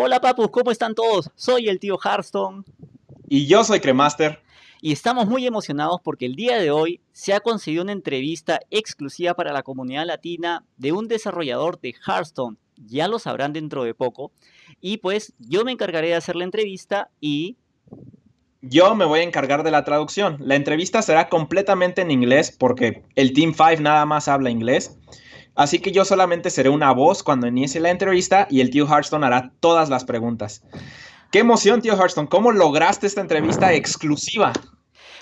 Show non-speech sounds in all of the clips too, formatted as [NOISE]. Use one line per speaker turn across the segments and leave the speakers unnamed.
Hola papus, ¿cómo están todos? Soy el tío Hearthstone.
Y yo soy Cremaster.
Y estamos muy emocionados porque el día de hoy se ha conseguido una entrevista exclusiva para la comunidad latina de un desarrollador de Hearthstone. Ya lo sabrán dentro de poco. Y pues yo me encargaré de hacer la entrevista y...
Yo me voy a encargar de la traducción. La entrevista será completamente en inglés porque el Team 5 nada más habla inglés. Así que yo solamente seré una voz cuando inicie la entrevista y el tío Hearthstone hará todas las preguntas. Qué emoción, tío Hearthstone. ¿Cómo lograste esta entrevista exclusiva?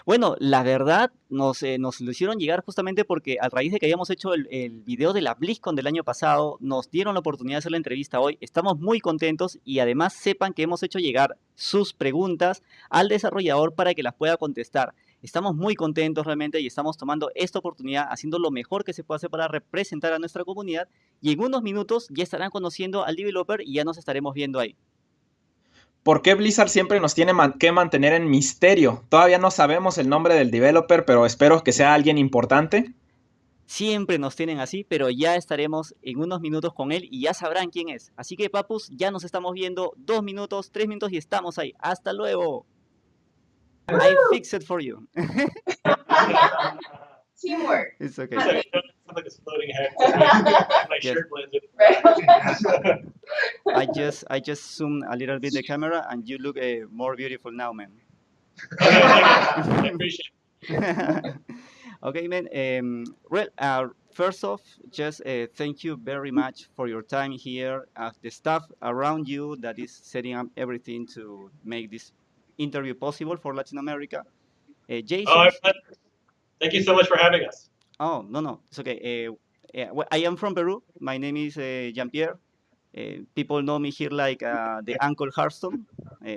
Bueno, la verdad nos, eh, nos lo hicieron llegar justamente porque a raíz de que habíamos hecho el, el, video de la BlizzCon del año pasado, nos dieron la oportunidad de hacer la entrevista hoy. Estamos muy contentos y además sepan que hemos hecho llegar sus preguntas al desarrollador para que las pueda contestar. Estamos muy contentos realmente y estamos tomando esta oportunidad, haciendo lo mejor que se puede hacer para representar a nuestra comunidad. Y en unos minutos ya estarán conociendo al developer y ya nos estaremos viendo ahí.
¿Por qué Blizzard siempre nos tiene que mantener en misterio? Todavía no sabemos el nombre del developer, pero espero que sea alguien importante.
Siempre nos tienen así, pero ya estaremos en unos minutos con él y ya sabrán quién es. Así que, papus, ya nos estamos viendo dos minutos, tres minutos y estamos ahí. ¡Hasta luego! I fix it for you. [LAUGHS]
Teamwork.
It's okay.
like it's floating ahead. [LAUGHS] My
Yes.
shirt blends in.
I just I just zoom a little bit the camera and you look uh, more beautiful now, man. [LAUGHS]
I appreciate
okay, man. Um, well, uh, first off, just uh, thank you very much for your time here. Uh, the staff around you that is setting up everything to make this interview possible for Latin America. Uh, Jason.
Oh, thank you so much for having us.
Oh, no, no, it's okay. Uh, yeah, I am from Peru. My name is uh, Jean-Pierre. Uh, people know me here like uh, the Uncle Hearthstone uh,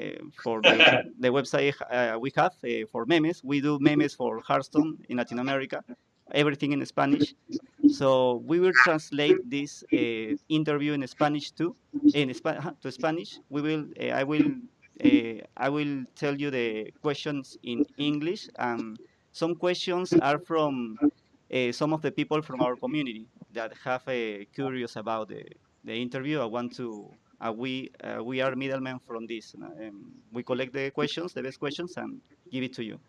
for the, [LAUGHS] the website uh, we have uh, for memes. We do memes for Hearthstone in Latin America, everything in Spanish. So we will translate this uh, interview in Spanish too, in Spa- to Spanish. We will, uh, I will, uh, I will tell you the questions in English. And some questions are from uh, some of the people from our community that have uh, curious about the, the interview. I want to. Uh, we uh, we are middlemen from this. Um, we collect the questions, the best questions, and give it to you.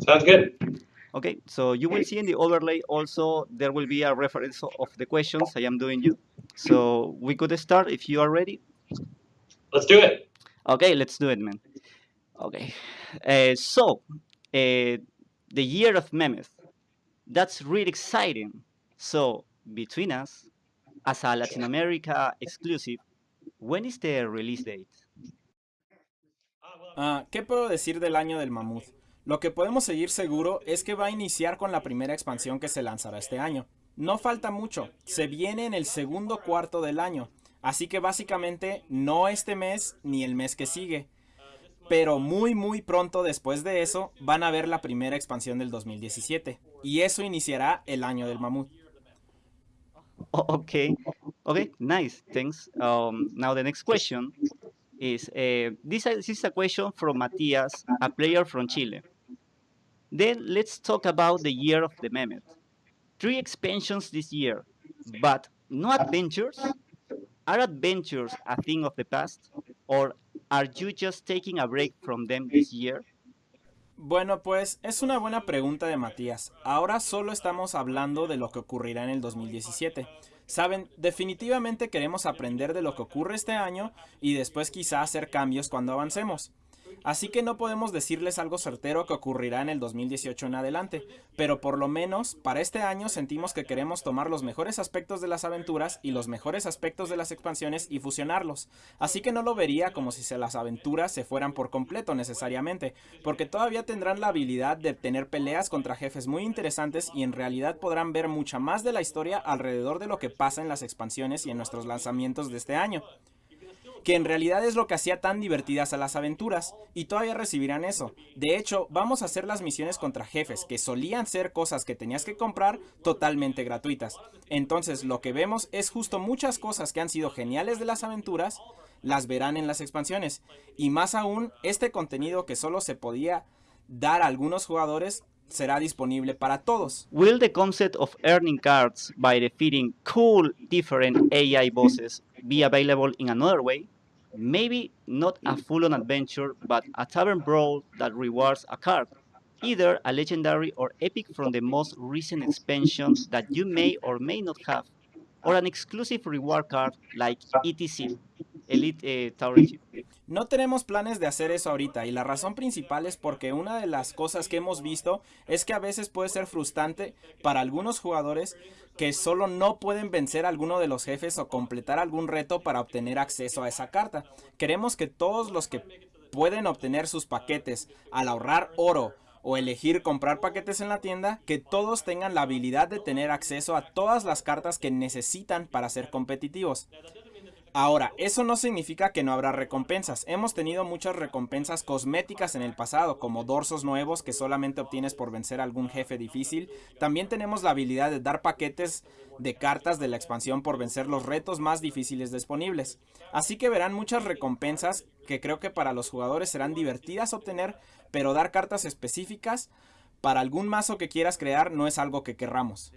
Sounds good.
Okay, so you will see in the overlay also there will be a reference of the questions I am doing you. So we could start if you are ready.
Let's do it.
Okay, let's do it, man. Okay, uh, so uh, the year of Memeth. That's really exciting. So between us, as a Latin America exclusive, when is the release date?
Ah, ¿Qué puedo decir del año del mamut? Lo que podemos seguir seguro es que va a iniciar con la primera expansión que se lanzará este año. No falta mucho, se viene en el segundo cuarto del año, así que básicamente no este mes ni el mes que sigue. Pero muy muy pronto después de eso van a ver la primera expansión del 2017, y eso iniciará el año del mamut.
Oh, okay, okay, nice, thanks. Um, now the next question is uh, this, this is a question from Matias, a player from Chile. Then let's talk about the year of the Mehmet. Three expansions this year, but no adventures. Are adventures a thing of the past, or are you just taking a break from them this year?
Bueno, pues es una buena pregunta de Matías. Ahora solo estamos hablando de lo que ocurrirá en el 2017. Saben, definitivamente queremos aprender de lo que ocurre este año y después quizá hacer cambios cuando avancemos. Así que no podemos decirles algo certero que ocurrirá en el 2018 en adelante, pero por lo menos para este año sentimos que queremos tomar los mejores aspectos de las aventuras y los mejores aspectos de las expansiones y fusionarlos. Así que no lo vería como si las aventuras se fueran por completo necesariamente, porque todavía tendrán la habilidad de tener peleas contra jefes muy interesantes y en realidad podrán ver mucha más de la historia alrededor de lo que pasa en las expansiones y en nuestros lanzamientos de este año que en realidad es lo que hacía tan divertidas a las aventuras, y todavía recibirán eso. De hecho, vamos a hacer las misiones contra jefes, que solían ser cosas que tenías que comprar totalmente gratuitas. Entonces, lo que vemos es justo muchas cosas que han sido geniales de las aventuras, las verán en las expansiones, y más aún, este contenido que solo se podía dar a algunos jugadores, será disponible para todos.
Will the concept of earning cards by defeating cool different AI bosses be available in another way? Maybe not a full-on adventure, but a tavern brawl that rewards a card, either a legendary or epic from the most recent expansion that you may or may not have, or an exclusive reward card like ETC, Elite eh, Tower Chip.
No tenemos planes de hacer eso ahorita y la razón principal es porque una de las cosas que hemos visto es que a veces puede ser frustrante para algunos jugadores que solo no pueden vencer a alguno de los jefes o completar algún reto para obtener acceso a esa carta. Queremos que todos los que pueden obtener sus paquetes al ahorrar oro o elegir comprar paquetes en la tienda, que todos tengan la habilidad de tener acceso a todas las cartas que necesitan para ser competitivos. Ahora, eso no significa que no habrá recompensas. Hemos tenido muchas recompensas cosméticas en el pasado, como dorsos nuevos que solamente obtienes por vencer algún jefe difícil. También tenemos la habilidad de dar paquetes de cartas de la expansión por vencer los retos más difíciles disponibles. Así que verán muchas recompensas que creo que para los jugadores serán divertidas obtener, pero dar cartas específicas para algún mazo que quieras crear no es algo que querramos.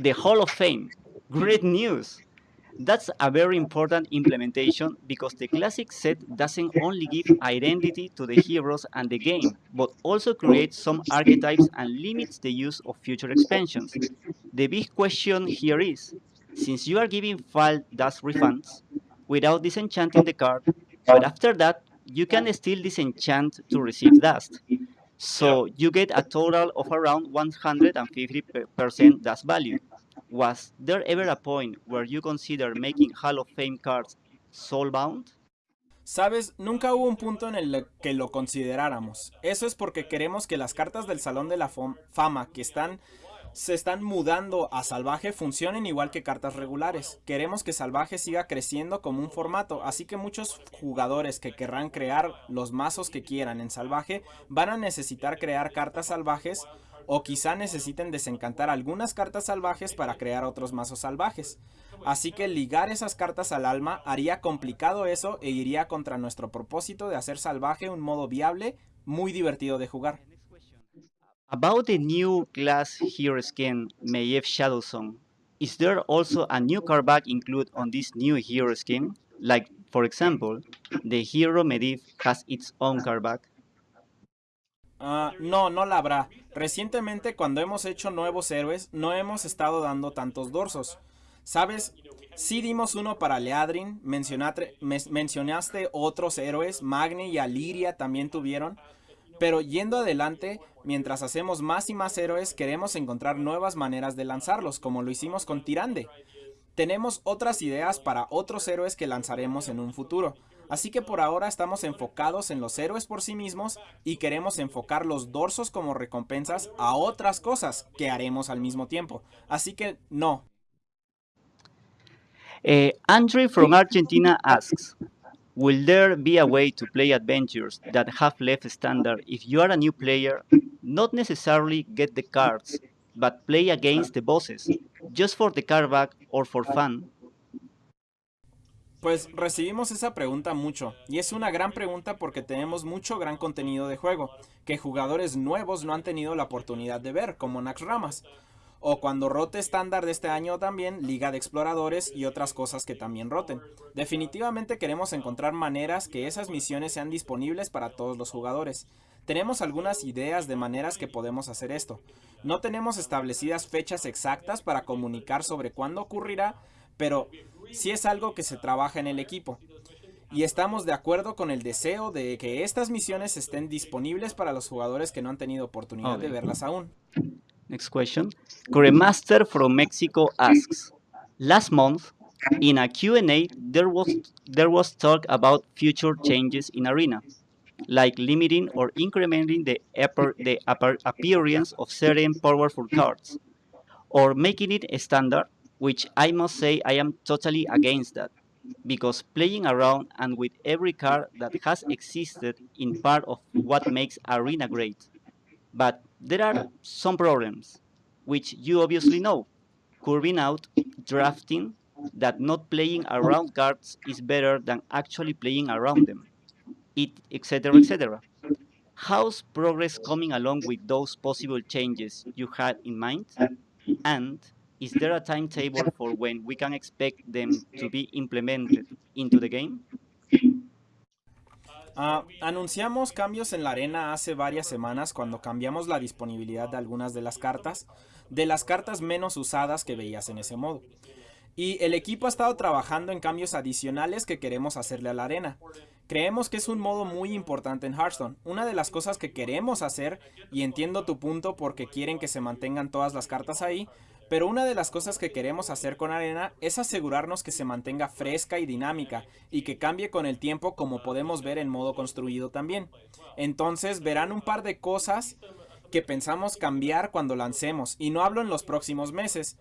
The Hall of Fame. Great news! That's a very important implementation because the classic set doesn't only give identity to the heroes and the game, but also creates some archetypes and limits the use of future expansions. The big question here is, since you are giving file dust refunds without disenchanting the card, but after that, you can still disenchant to receive dust. So you get a total of around 150% dust value. Was there ever a point where you consider making Hall of Fame cards soulbound?
Sabes, nunca hubo un punto en el que lo consideráramos. Eso es porque queremos que las cartas del Salón de la Fama que están se están mudando a Salvaje funcionen igual que cartas regulares. Queremos que Salvaje siga creciendo como un formato, así que muchos jugadores que querrán crear los mazos que quieran en Salvaje van a necesitar crear cartas salvajes o quizá necesiten desencantar algunas cartas salvajes para crear otros mazos salvajes. Así que ligar esas cartas al alma haría complicado eso e iría contra nuestro propósito de hacer salvaje un modo viable, muy divertido de jugar.
About the new class hero skin, Maiev Shadowsong, is there also a new card back included on this new hero skin? Like, for example, the hero Medivh has its own card back.
Uh, no, no la habrá. Recientemente cuando hemos hecho nuevos héroes no hemos estado dando tantos dorsos. ¿Sabes? Sí dimos uno para Leadrin, mencionaste, mencionaste otros héroes, Magni y Aliria también tuvieron. Pero yendo adelante, mientras hacemos más y más héroes, queremos encontrar nuevas maneras de lanzarlos, como lo hicimos con Tirande. Tenemos otras ideas para otros héroes que lanzaremos en un futuro. Así que por ahora estamos enfocados en los héroes por sí mismos y queremos enfocar los dorsos como recompensas a otras cosas que haremos al mismo tiempo. Así que no.
Uh, Andre from Argentina asks, Will there be a way to play adventures that have left standard if you are a new player, not necessarily get the cards, but play against the bosses, just for the card back or for fun?
Pues recibimos esa pregunta mucho, y es una gran pregunta porque tenemos mucho gran contenido de juego, que jugadores nuevos no han tenido la oportunidad de ver, como Nax Ramas, o cuando rote estándar de este año también, Liga de Exploradores y otras cosas que también roten. Definitivamente queremos encontrar maneras que esas misiones sean disponibles para todos los jugadores. Tenemos algunas ideas de maneras que podemos hacer esto. No tenemos establecidas fechas exactas para comunicar sobre cuándo ocurrirá, pero sí es algo que se trabaja en el equipo. Y estamos de acuerdo con el deseo de que estas misiones estén disponibles para los jugadores que no han tenido oportunidad de verlas aún.
Next question. Master from Mexico asks, Last month, in a Q&A, there was, there was talk about future changes in Arena, like limiting or incrementing the, upper, the upper appearance of certain powerful cards, or making it a standard which I must say I am totally against that, because playing around and with every card that has existed in part of what makes Arena great. But there are some problems, which you obviously know. Curving out, drafting, that not playing around cards is better than actually playing around them, it, etc., etc. how's progress coming along with those possible changes you had in mind? And is there a timetable for when we can expect them to be implemented into the game?
Uh, anunciamos cambios en la arena hace varias semanas cuando cambiamos la disponibilidad de algunas de las cartas, de las cartas menos usadas que veías en ese modo. Y el equipo ha estado trabajando en cambios adicionales que queremos hacerle a la arena. Creemos que es un modo muy importante en Hearthstone. Una de las cosas que queremos hacer, y entiendo tu punto porque quieren que se mantengan todas las cartas ahí, pero una de las cosas que queremos hacer con Arena es asegurarnos que se mantenga fresca y dinámica y que cambie con el tiempo como podemos ver en modo construido también. Entonces verán un par de cosas que pensamos cambiar cuando lancemos y no hablo en los próximos meses,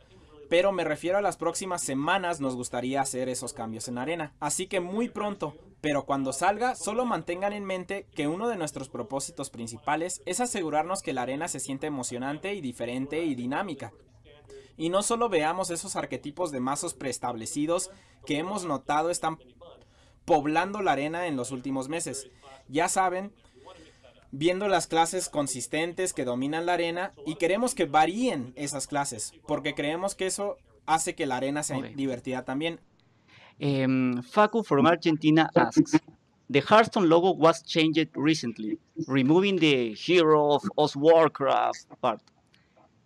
pero me refiero a las próximas semanas nos gustaría hacer esos cambios en arena. Así que muy pronto, pero cuando salga, solo mantengan en mente que uno de nuestros propósitos principales es asegurarnos que la arena se siente emocionante y diferente y dinámica. Y no solo veamos esos arquetipos de mazos preestablecidos que hemos notado están poblando la arena en los últimos meses. Ya saben, viendo las clases consistentes que dominan la arena y queremos que varíen esas clases, porque creemos que eso hace que la arena sea
Okay.
divertida también.
Um, Facu from Argentina asks, the Hearthstone logo was changed recently, removing the hero of Oz Warcraft part.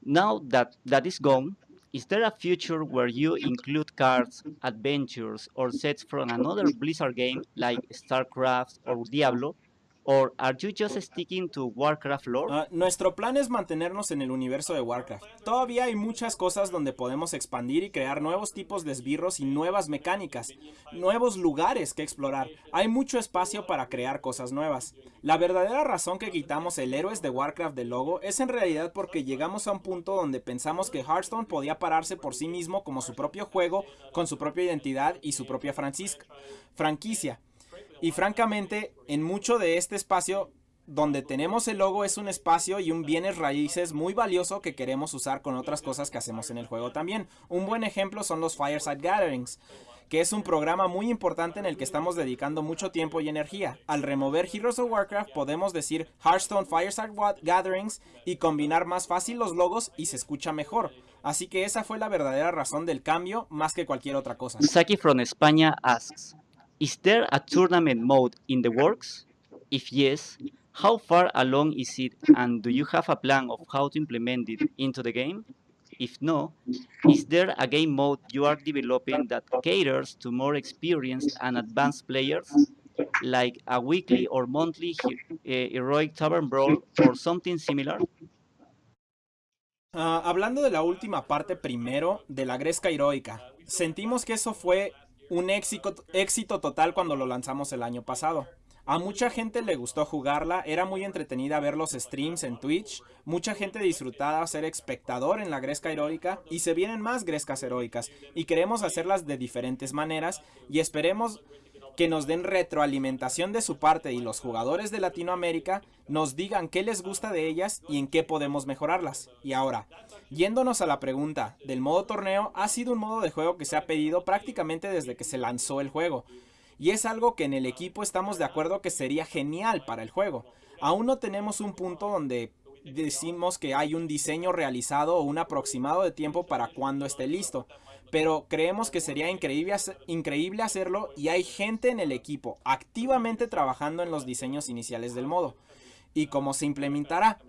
Now that that is gone, is there a future where you include cards, adventures, or sets from another Blizzard game like StarCraft or Diablo? Or are you just sticking to Warcraft lore?
Ah, nuestro plan es mantenernos en el universo de Warcraft. Todavía hay muchas cosas donde podemos expandir y crear nuevos tipos de esbirros y nuevas mecánicas, nuevos lugares que explorar. Hay mucho espacio para crear cosas nuevas. La verdadera razón que quitamos el Héroes de Warcraft del logo es en realidad porque llegamos a un punto donde pensamos que Hearthstone podía pararse por sí mismo como su propio juego, con su propia identidad y su propia franquicia. Y francamente, en mucho de este espacio donde tenemos el logo es un espacio y un bienes raíces muy valioso que queremos usar con otras cosas que hacemos en el juego también. Un buen ejemplo son los Fireside Gatherings, que es un programa muy importante en el que estamos dedicando mucho tiempo y energía. Al remover Heroes of Warcraft podemos decir Hearthstone Fireside Gatherings y combinar más fácil los logos y se escucha mejor. Así que esa fue la verdadera razón del cambio más que cualquier otra cosa.
Saki from España asks, is there a tournament mode in the works? If yes, how far along is it and do you have a plan of how to implement it into the game? If no, is there a game mode you are developing that caters to more experienced and advanced players, like a weekly or monthly uh, heroic tavern brawl or something similar?
Ah, hablando de la última parte primero, de la Gresca Heroica, sentimos que eso fue un éxito, éxito total cuando lo lanzamos el año pasado. A mucha gente le gustó jugarla, era muy entretenida ver los streams en Twitch, mucha gente disfrutaba ser espectador en la Gresca Heroica y se vienen más Grescas Heroicas y queremos hacerlas de diferentes maneras y esperemos que nos den retroalimentación de su parte y los jugadores de Latinoamérica nos digan qué les gusta de ellas y en qué podemos mejorarlas. Y ahora, yéndonos a la pregunta del modo torneo, ha sido un modo de juego que se ha pedido prácticamente desde que se lanzó el juego. Y es algo que en el equipo estamos de acuerdo que sería genial para el juego. Aún no tenemos un punto donde decimos que hay un diseño realizado o un aproximado de tiempo para cuando esté listo. Pero creemos que sería increíble, hace- increíble hacerlo y hay gente en el equipo activamente trabajando en los diseños iniciales del modo. Y cómo se implementará.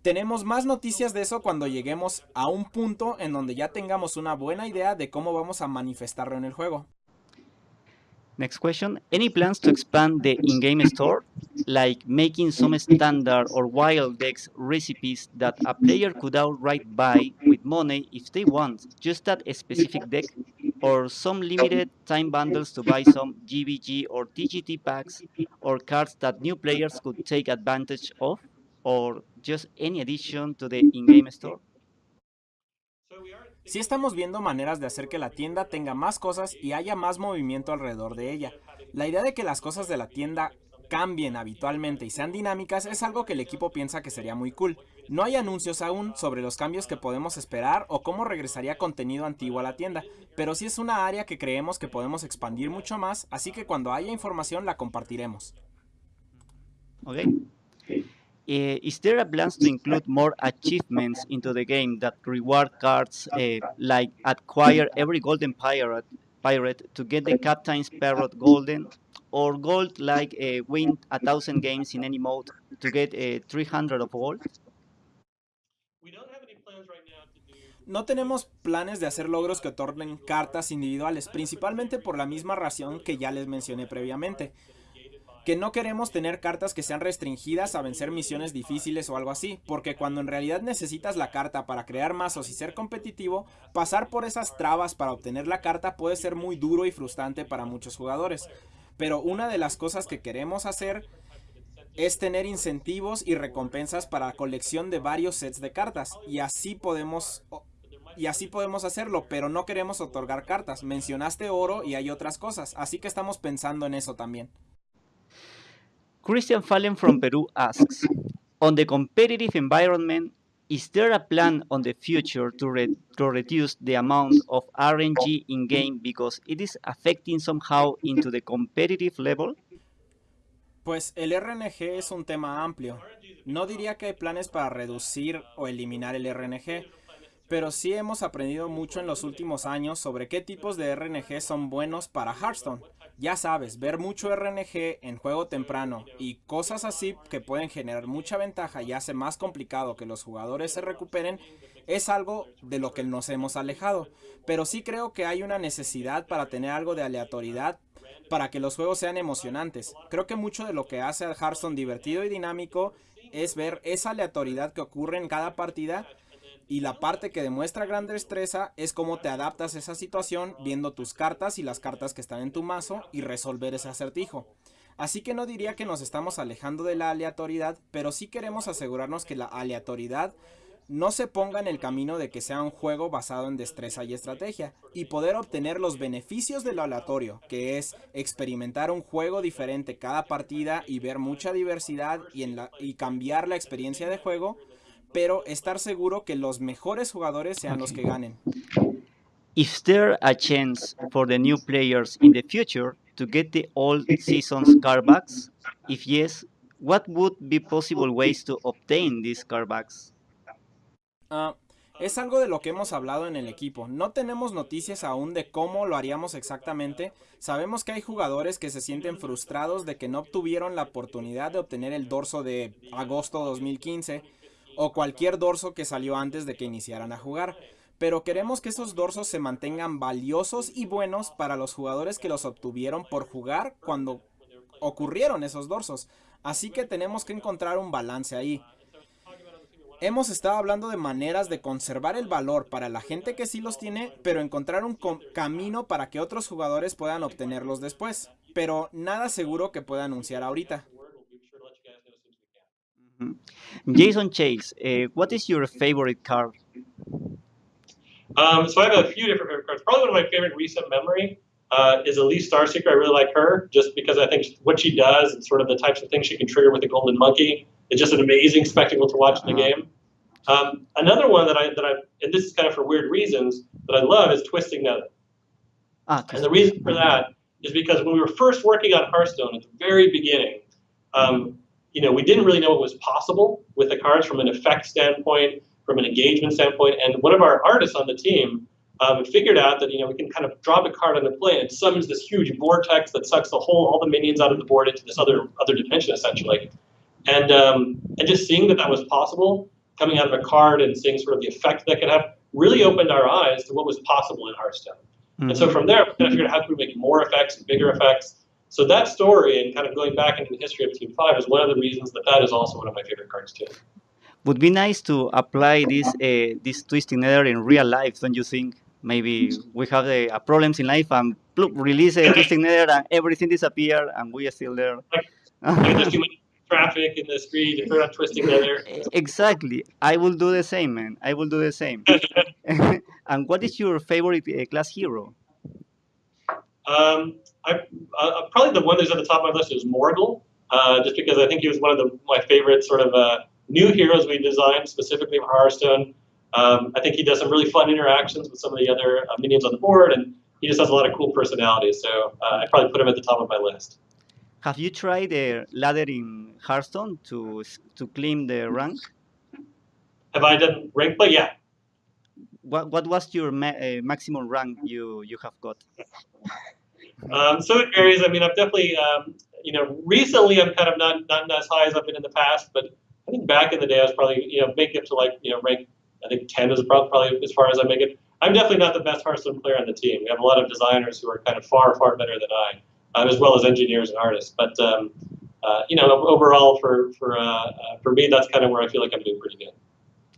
Tenemos más noticias de eso cuando lleguemos a un punto en donde ya tengamos una buena idea de cómo vamos a manifestarlo en el juego.
Next question. Any plans to expand the in-game store, like making some standard or wild decks recipes that a player could outright buy money if they want just that specific deck, or some limited time bundles to buy some GVG or TGT packs or cards that new players could take advantage of, or just any addition to the in-game store?
Sí estamos viendo maneras de hacer que la tienda tenga más cosas y haya más movimiento alrededor de ella. La idea de que las cosas de la tienda cambien habitualmente y sean dinámicas es algo que el equipo piensa que sería muy cool. No hay anuncios aún sobre los cambios que podemos esperar o cómo regresaría contenido antiguo a la tienda, pero sí es una área que creemos que podemos expandir mucho más, así que cuando haya información la compartiremos.
Okay. Uh, is there a plans to include more achievements into the game that reward cards uh, like acquire every golden pirate pirate to get the captain's parrot golden or gold like uh, win a thousand games in any mode to get uh, 300 of gold?
We don't have any plans right now to do.
No tenemos planes de hacer logros que otorguen cartas individuales, principalmente por la misma razón que ya les mencioné previamente. Que no queremos tener cartas que sean restringidas a vencer misiones difíciles o algo así, porque cuando en realidad necesitas la carta para crear mazos y ser competitivo, pasar por esas trabas para obtener la carta puede ser muy duro y frustrante para muchos jugadores. Pero una de las cosas que queremos hacer es tener incentivos y recompensas para la colección de varios sets de cartas y así podemos y así podemos hacerlo, pero no queremos otorgar cartas. Mencionaste oro y hay otras cosas, así que estamos pensando en eso también.
Christian Fallen from Peru asks, on the competitive environment, is there a plan on the future to, re to reduce the amount of RNG in-game because it is affecting somehow into the competitive level?
Pues el RNG es un tema amplio. No diría que hay planes para reducir o eliminar el RNG, pero sí hemos aprendido mucho en los últimos años sobre qué tipos de RNG son buenos para Hearthstone. Ya sabes, ver mucho RNG en juego temprano y cosas así que pueden generar mucha ventaja y hace más complicado que los jugadores se recuperen es algo de lo que nos hemos alejado. Pero sí creo que hay una necesidad para tener algo de aleatoriedad para que los juegos sean emocionantes. Creo que mucho de lo que hace a Hearthstone divertido y dinámico es ver esa aleatoriedad que ocurre en cada partida y la parte que demuestra gran destreza es cómo te adaptas a esa situación viendo tus cartas y las cartas que están en tu mazo y resolver ese acertijo. Así que no diría que nos estamos alejando de la aleatoriedad, pero sí queremos asegurarnos que la aleatoriedad no se ponga en el camino de que sea un juego basado en destreza y estrategia, y poder obtener los beneficios de lo aleatorio, que es experimentar un juego diferente cada partida y ver mucha diversidad y cambiar la experiencia de juego, pero estar seguro que los mejores jugadores sean los que ganen.
Is there a chance for the new players in the future to get the old season's card backs? If yes, what would be possible ways to obtain these card backs?
Uh, es algo de lo que hemos hablado en el equipo. No tenemos noticias aún de cómo lo haríamos exactamente. Sabemos que hay jugadores que se sienten frustrados de que no obtuvieron la oportunidad de obtener el dorso de agosto 2015 o cualquier dorso que salió antes de que iniciaran a jugar. Pero queremos que esos dorsos se mantengan valiosos y buenos para los jugadores que los obtuvieron por jugar cuando ocurrieron esos dorsos. Así que tenemos que encontrar un balance ahí. Hemos estado hablando de maneras de conservar el valor para la gente que sí los tiene, pero encontrar un camino para que otros jugadores puedan obtenerlos después. Pero nada seguro que pueda anunciar ahorita.
Jason Chase, uh, what is your favorite card?
Um, so I have a few different favorite cards. Probably one of my favorite recent memory uh, is Elise Starseeker. I really like her just because I think what she does and sort of the types of things she can trigger with the Golden Monkey is just an amazing spectacle to watch in the
Uh-huh.
game. Um, another one that I that I and this is kind of for weird reasons that I love is Twisting Nether.
Ah,
And the reason for that is because when we were first working on Hearthstone at the very beginning, um, you know, we didn't really know what was possible with the cards from an effect standpoint, from an engagement standpoint. And one of our artists on the team um, figured out that you know we can kind of drop a card on the play and it summons this huge vortex that sucks the whole all the minions out of the board into this other other dimension essentially. And um, and just seeing that that was possible coming out of a card and seeing sort of the effect that could have really opened our eyes to what was possible in Hearthstone. And so
mhm.
from there, we kind of figured out how can we make more effects and bigger effects. So that story and kind of going back into the history of Team Five is one of the reasons that that is also one of my favorite cards too.
would be nice to apply this uh, this twisting nether in real life, don't you think? Maybe we have uh, problems in life and ploop, release a twisting nether and everything disappear and we are still there.
Like there's too much traffic in the street, if you're not twisting leather. [LAUGHS]
exactly. I will do the same, man. I will do the same. [LAUGHS] [LAUGHS] and what is your favorite uh, class hero?
Um, I, uh, probably the one that's at the top of my list is Morgul, uh, just because I think he was one of the, my favorite sort of uh, new heroes we designed specifically for Hearthstone. Um, I think he does some really fun interactions with some of the other uh, minions on the board, and he just has a lot of cool personalities. So uh, I probably put him at the top of my list.
have you tried the ladder in Hearthstone to to claim the rank?
Have I done rank play? Yeah.
What what was your ma- uh, maximum rank you you have got?
Um, so it varies. I mean, I've definitely, um, you know, recently I'm kind of not not as high as I've been in the past, but I think back in the day I was probably, you know, making up to like, you know, rank. I think 10 is probably as far as I make it. I'm definitely not the best Hearthstone player on the team. We have a lot of designers who are kind of far far better than I, uh, as well as engineers and artists. But um, uh, you know, overall for for uh, uh, for me, that's kind of where I feel like I'm doing pretty good.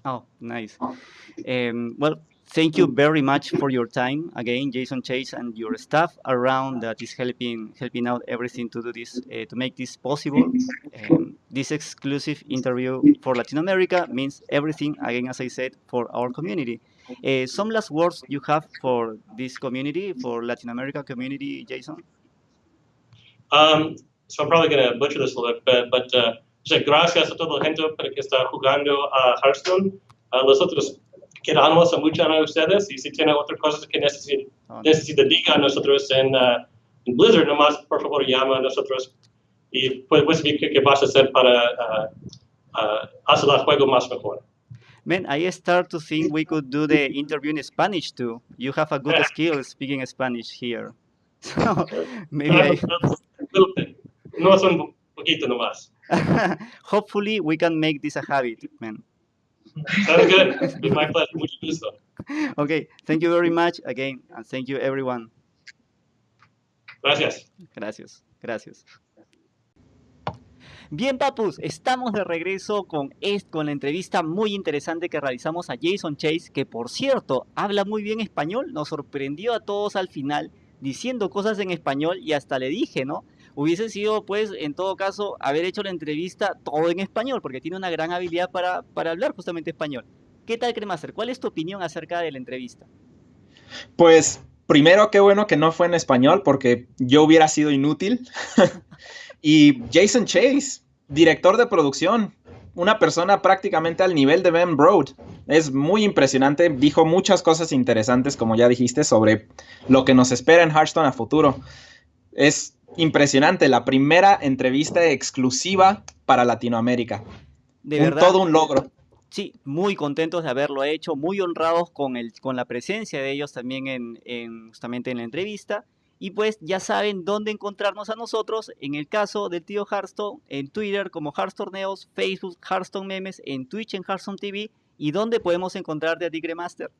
Oh, nice. Um, well, thank you very much for your time again, Jason Chase, and your staff around that is helping helping out everything to do this uh, to make this possible. Um, this exclusive interview for Latin America means everything again, as I said, for our community. Uh, some last words you have for this community, for Latin America community, Jason?
Um, so I'm probably going to butcher this a little bit, but uh, gracias a toda la gente para que está jugando a Hearthstone. Uh, nosotros queramos mucho a ustedes y si tienen otras cosas que necesiten,
Oh,
necesita diga a nosotros en, uh, en Blizzard, nomás por favor llama a nosotros y pues, pues ver qué, qué vas a hacer para uh, hacer el juego más mejor.
Man, I start to think we could do the interview in Spanish too. You have a good skill speaking Spanish here. [LAUGHS] So [LAUGHS] maybe I,
Little bit. No un poquito nomás. [LAUGHS]
hopefully we can make this a habit, man.
Sounds good. My pleasure. Mucho gusto.
Okay, thank you very much again, and thank you everyone.
Gracias.
Gracias, gracias. Bien, papus, estamos de regreso con, con la entrevista muy interesante que realizamos a Jason Chase, que por cierto habla muy bien español, nos sorprendió a todos al final diciendo cosas en español y hasta le dije, ¿no? Hubiese sido, pues, en todo caso, haber hecho la entrevista todo en español, porque tiene una gran habilidad para, para hablar justamente español. ¿Qué tal, Cremaster? ¿Cuál es tu opinión acerca de la entrevista?
Pues primero, qué bueno que no fue en español porque yo hubiera sido inútil. [LAUGHS] y Jason Chase, director de producción, una persona prácticamente al nivel de Ben Broad. Es muy impresionante, dijo muchas cosas interesantes, como ya dijiste, sobre lo que nos espera en Hearthstone a futuro. Es impresionante, la primera entrevista exclusiva para Latinoamérica.
De
Un-
verdad.
todo un logro.
Sí, muy contentos de haberlo hecho, muy honrados con, el, con la presencia de ellos también en, en- justamente en la entrevista. Y pues ya saben dónde encontrarnos a nosotros, en el caso del tío Hearthstone, en Twitter como Hearthstoneos, Facebook Hearthstone Memes, en Twitch en Hearthstone TV, y dónde podemos encontrarte a Tigre Master.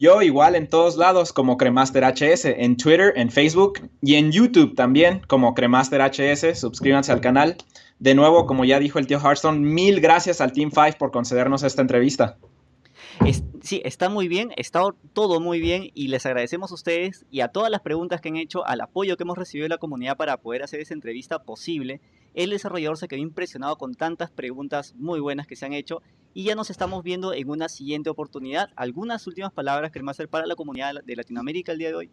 Yo igual en todos lados como Cremaster HS, en Twitter, en Facebook y en YouTube también como Cremaster HS. Suscríbanse al canal. De nuevo, como ya dijo el tío Hearthstone, mil gracias al Team 5 por concedernos esta entrevista.
Sí, está muy bien, está todo muy bien y les agradecemos a ustedes y a todas las preguntas que han hecho, al apoyo que hemos recibido de la comunidad para poder hacer esa entrevista posible. El desarrollador se quedó impresionado con tantas preguntas muy buenas que se han hecho y ya nos estamos viendo en una siguiente oportunidad. ¿Algunas últimas palabras que hacer para la comunidad de Latinoamérica el día de hoy?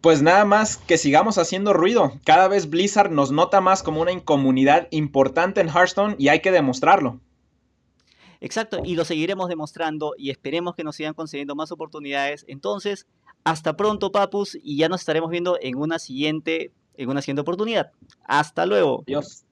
Pues nada más que sigamos haciendo ruido. Cada vez Blizzard nos nota más como una comunidad importante en Hearthstone y hay que demostrarlo.
Exacto, y lo seguiremos demostrando y esperemos que nos sigan concediendo más oportunidades. Entonces, hasta pronto, papus, y ya nos estaremos viendo en una siguiente, en una siguiente oportunidad. Hasta luego.
Adiós.